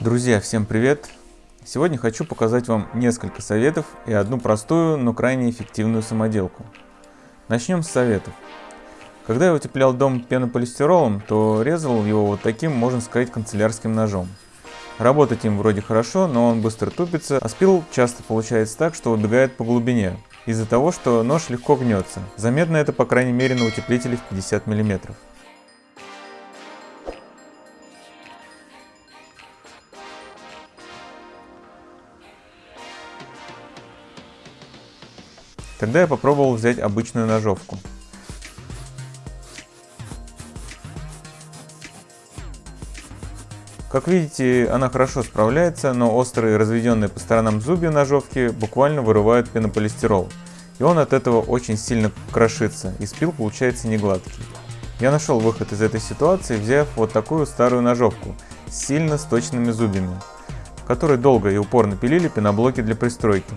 Друзья, всем привет! Сегодня хочу показать вам несколько советов и одну простую, но крайне эффективную самоделку. Начнем с советов. Когда я утеплял дом пенополистиролом, то резал его вот таким, можно сказать, канцелярским ножом. Работать им вроде хорошо, но он быстро тупится, а спил часто получается так, что убегает по глубине, из-за того, что нож легко гнется. Заметно это по крайней мере на утеплителе в 50 мм. Тогда я попробовал взять обычную ножовку. Как видите, она хорошо справляется, но острые разведенные по сторонам зубья ножовки буквально вырывают пенополистирол, и он от этого очень сильно крошится, и спил получается не гладкий. Я нашел выход из этой ситуации, взяв вот такую старую ножовку с сильно сточными зубьями, которые долго и упорно пилили пеноблоки для пристройки.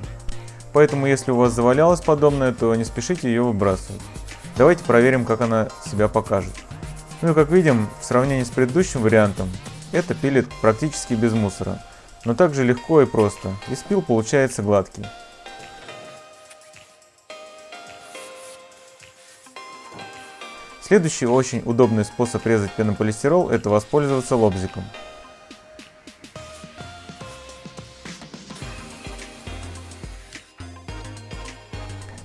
Поэтому если у вас завалялось подобное, то не спешите ее выбрасывать. Давайте проверим, как она себя покажет. Ну и как видим, в сравнении с предыдущим вариантом, это пилит практически без мусора, но также легко и просто, и спил получается гладкий. Следующий очень удобный способ резать пенополистирол – это воспользоваться лобзиком.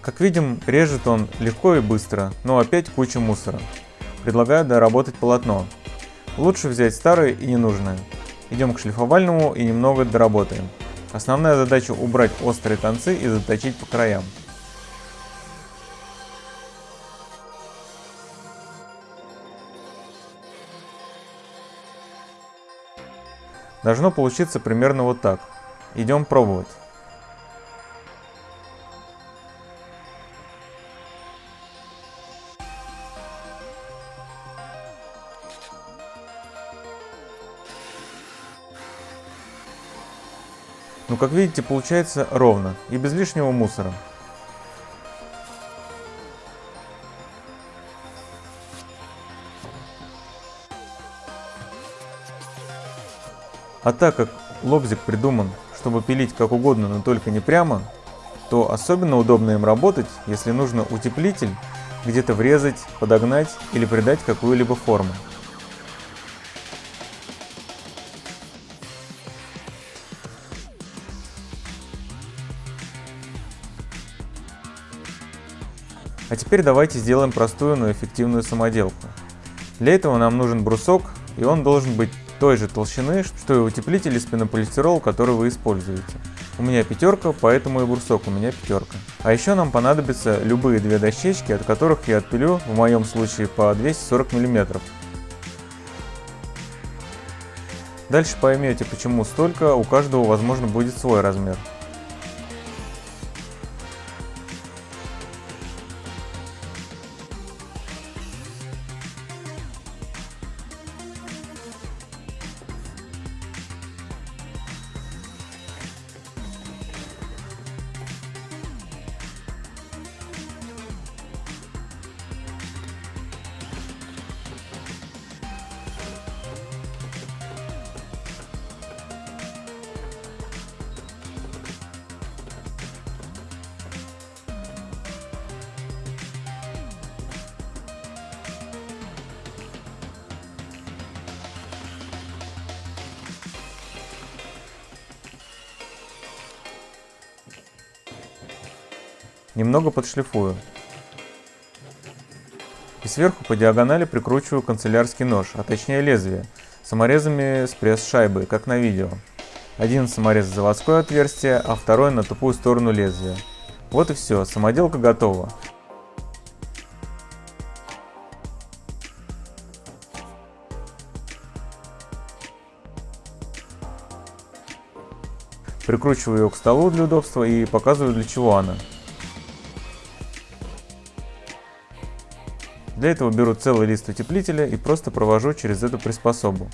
Как видим, режет он легко и быстро, но опять куча мусора. Предлагаю доработать полотно. Лучше взять старое и ненужное. Идем к шлифовальному и немного доработаем. Основная задача убрать острые концы и заточить по краям. Должно получиться примерно вот так. Идем пробовать. Но ну, как видите получается ровно и без лишнего мусора. А так как лобзик придуман, чтобы пилить как угодно, но только не прямо, то особенно удобно им работать, если нужно утеплитель где-то врезать, подогнать или придать какую-либо форму. А теперь давайте сделаем простую, но эффективную самоделку. Для этого нам нужен брусок, и он должен быть той же толщины, что и утеплитель из пенополистирола, который вы используете. У меня пятерка, поэтому и брусок у меня пятерка. А еще нам понадобятся любые две дощечки, от которых я отпилю, в моем случае по 240 мм. Дальше поймете, почему столько, у каждого возможно будет свой размер. Немного подшлифую. И сверху по диагонали прикручиваю канцелярский нож, а точнее лезвие, саморезами с пресс-шайбы, как на видео. Один саморез в заводское отверстие, а второй на тупую сторону лезвия. Вот и все, самоделка готова. Прикручиваю ее к столу для удобства и показываю для чего она. Для этого беру целый лист утеплителя и просто провожу через эту приспособу.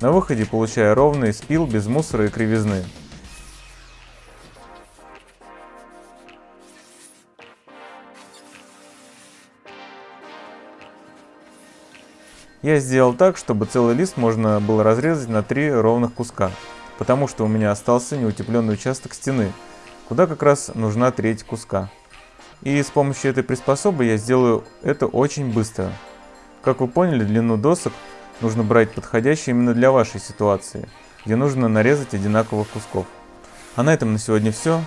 На выходе получаю ровный спил без мусора и кривизны. Я сделал так, чтобы целый лист можно было разрезать на три ровных куска потому что у меня остался неутепленный участок стены, куда как раз нужна треть куска. И с помощью этой приспособы я сделаю это очень быстро. Как вы поняли, длину досок нужно брать подходящую именно для вашей ситуации, где нужно нарезать одинаковых кусков. А на этом на сегодня все.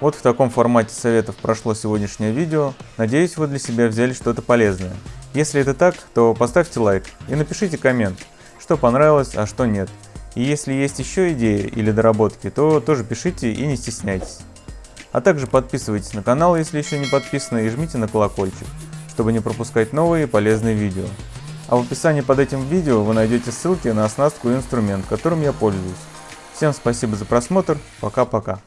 Вот в таком формате советов прошло сегодняшнее видео. Надеюсь, вы для себя взяли что-то полезное. Если это так, то поставьте лайк и напишите коммент, что понравилось, а что нет. И если есть еще идеи или доработки, то тоже пишите и не стесняйтесь. А также подписывайтесь на канал, если еще не подписаны, и жмите на колокольчик, чтобы не пропускать новые полезные видео. А в описании под этим видео вы найдете ссылки на оснастку и инструмент, которым я пользуюсь. Всем спасибо за просмотр, пока-пока.